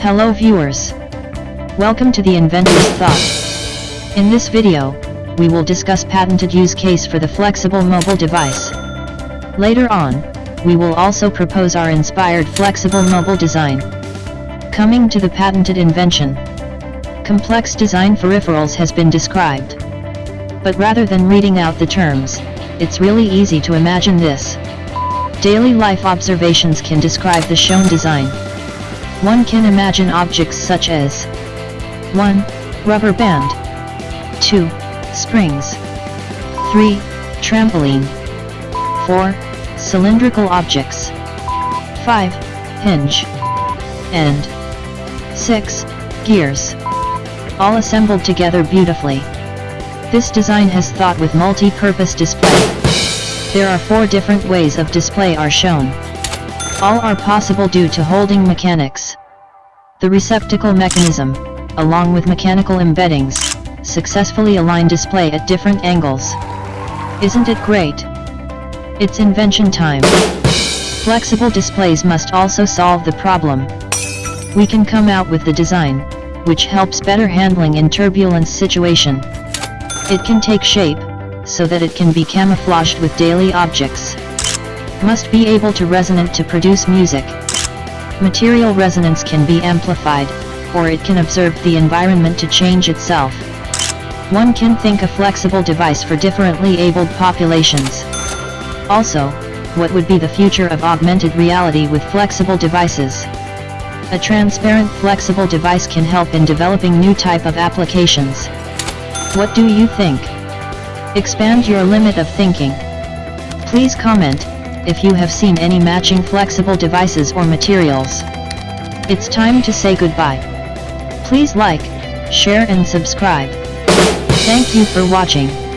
Hello viewers. Welcome to the Inventor's Thought. In this video, we will discuss patented use case for the flexible mobile device. Later on, we will also propose our inspired flexible mobile design. Coming to the patented invention. Complex design peripherals has been described. But rather than reading out the terms, it's really easy to imagine this. Daily life observations can describe the shown design. One can imagine objects such as 1. Rubber band 2. Springs 3. Trampoline 4. Cylindrical objects 5. Hinge and 6. Gears all assembled together beautifully. This design has thought with multi-purpose display. There are four different ways of display are shown. All are possible due to holding mechanics. The receptacle mechanism, along with mechanical embeddings, successfully align display at different angles. Isn't it great? It's invention time. Flexible displays must also solve the problem. We can come out with the design, which helps better handling in turbulence situation. It can take shape, so that it can be camouflaged with daily objects. Must be able to resonate to produce music. Material resonance can be amplified, or it can observe the environment to change itself. One can think a flexible device for differently abled populations. Also, what would be the future of augmented reality with flexible devices? A transparent flexible device can help in developing new type of applications. What do you think? Expand your limit of thinking. Please comment, if you have seen any matching flexible devices or materials. It's time to say goodbye. Please like, share and subscribe. Thank you for watching.